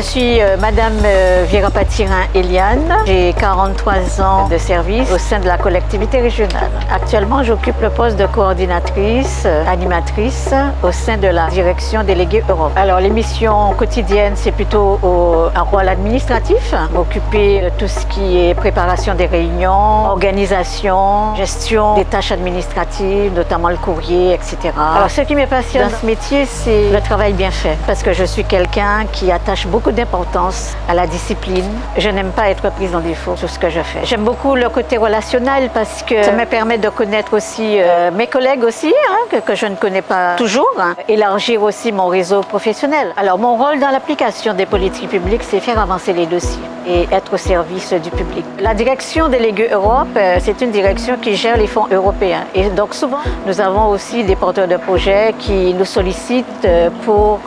suis euh, Madame euh, Viera Patirin Eliane. J'ai 43 ans de service au sein de la collectivité régionale. Actuellement, j'occupe le poste de coordinatrice, euh, animatrice au sein de la direction déléguée Europe. Alors, les missions quotidiennes, c'est plutôt au, un rôle administratif, m'occuper de tout ce qui est préparation des réunions, organisation, gestion des tâches administratives, notamment le courrier, etc. Alors, ce qui me passionne dans ce métier, c'est le travail bien fait, parce que je suis quelqu'un qui attache beaucoup d'importance à la discipline. Je n'aime pas être prise en défaut sur ce que je fais. J'aime beaucoup le côté relationnel parce que ça me permet de connaître aussi euh, mes collègues aussi, hein, que, je ne connais pas toujours, hein, élargir aussi mon réseau professionnel. Alors mon rôle dans l'application des politiques publiques, c'est faire avancer les dossiers et être au service du public. La direction déléguée Europe, euh, c'est une direction qui gère les fonds européens. Et donc souvent, nous avons aussi des porteurs de projets qui nous sollicitent euh, pour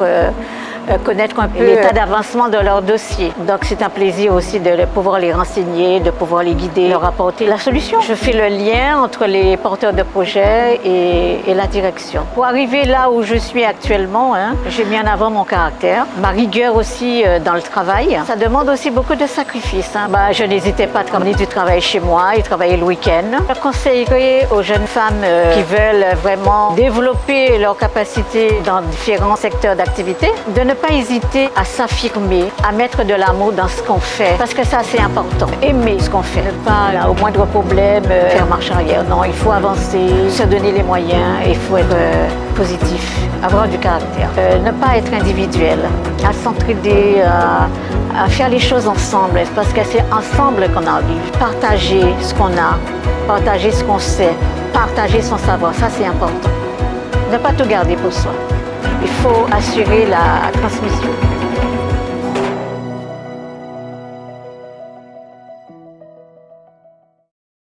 connaître un peu l'état d'avancement de leur dossier. Donc c'est un plaisir aussi de pouvoir les renseigner, de pouvoir les guider, leur apporter la solution. Je fais le lien entre les porteurs de projets et, et la direction. Pour arriver là où je suis actuellement, hein, j'ai mis en avant mon caractère, ma rigueur aussi euh, dans le travail. Ça demande aussi beaucoup de sacrifices. Hein. Bah, je n'hésitais pas à travailler du travail chez moi et travailler le week-end. Je conseillerais aux jeunes femmes euh, qui veulent vraiment développer leurs capacités dans différents secteurs d'activité de ne pas hésiter à s'affirmer, à mettre de l'amour dans ce qu'on fait, parce que ça c'est important. Aimer ce qu'on fait, ne pas là, au moindre problème euh, faire marche arrière. Non, il faut avancer, se donner les moyens, il faut être euh, positif, avoir du caractère. Euh, ne pas être individuel, à s'entraider, à, à faire les choses ensemble, parce que c'est ensemble qu'on arrive. Partager ce qu'on a, partager ce qu'on sait, partager son savoir, ça c'est important. Ne pas tout garder pour soi il faut assurer la transmission.